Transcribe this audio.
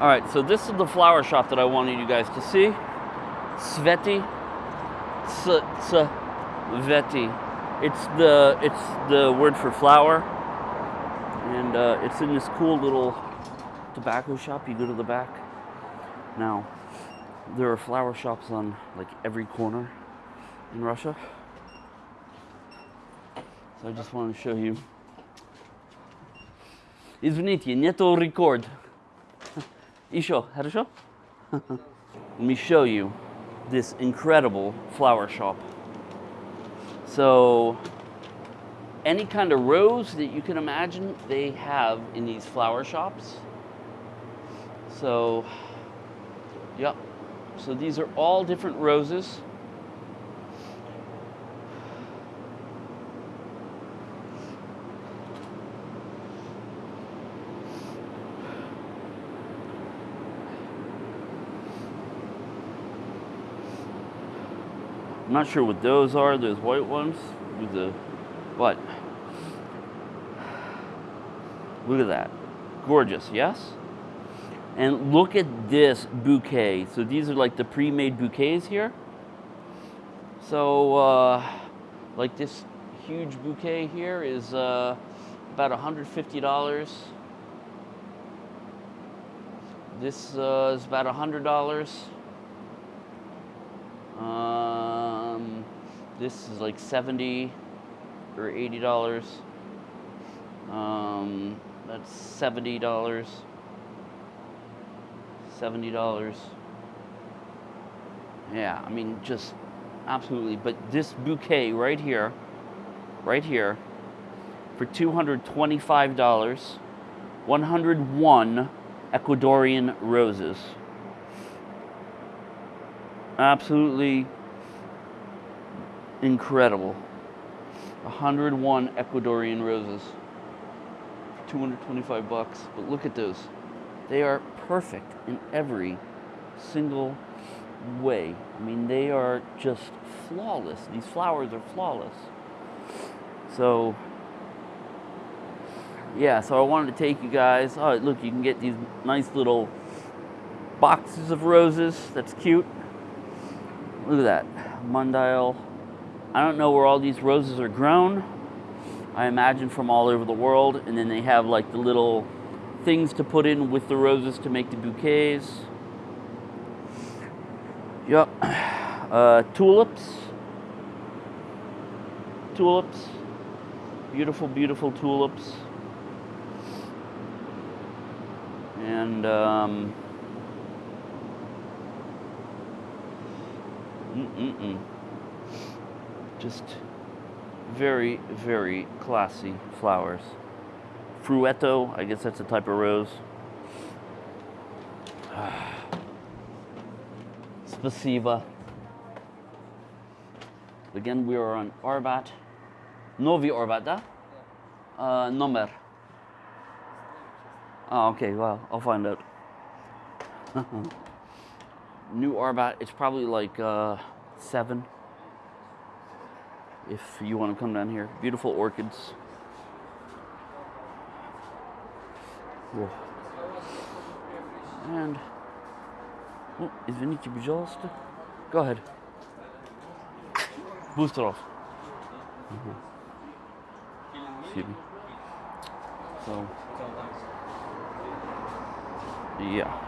All right, so this is the flower shop that I wanted you guys to see. Sveti. S- Sveti. It's the it's the word for flower, and uh, it's in this cool little tobacco shop. You go to the back. Now, there are flower shops on like every corner in Russia. So I just want to show you. Извините, нету record. Isho, Harusho? Let me show you this incredible flower shop. So any kind of rose that you can imagine they have in these flower shops. So, yep. So these are all different roses. I'm not sure what those are, those white ones with the, but look at that. Gorgeous, yes? And look at this bouquet. So these are like the pre-made bouquets here. So uh, like this huge bouquet here is uh, about $150. This uh, is about $100. This is like 70 or $80. Um, that's $70. $70. Yeah, I mean, just absolutely. But this bouquet right here, right here, for $225, 101 Ecuadorian roses. Absolutely incredible. 101 Ecuadorian roses. 225 bucks. But look at those. They are perfect in every single way. I mean, they are just flawless. These flowers are flawless. So, yeah, so I wanted to take you guys. Oh, look, you can get these nice little boxes of roses. That's cute. Look at that. Mundial. I don't know where all these roses are grown. I imagine from all over the world. And then they have like the little things to put in with the roses to make the bouquets. Yep. Uh, tulips. Tulips. Beautiful, beautiful tulips. And um, mm-mm-mm. Just very, very classy flowers. Frueto, I guess that's a type of rose. Spasiba. Again, we are on Arbat. Novi Arbat, da? Uh, number. Oh, okay, well, I'll find out. New Arbat, it's probably like uh, seven If you want to come down here. Beautiful orchids. Во. And, ну, извините, пожалуйста. Go ahead. Boost it off. Mhm. Excuse me. So, yeah.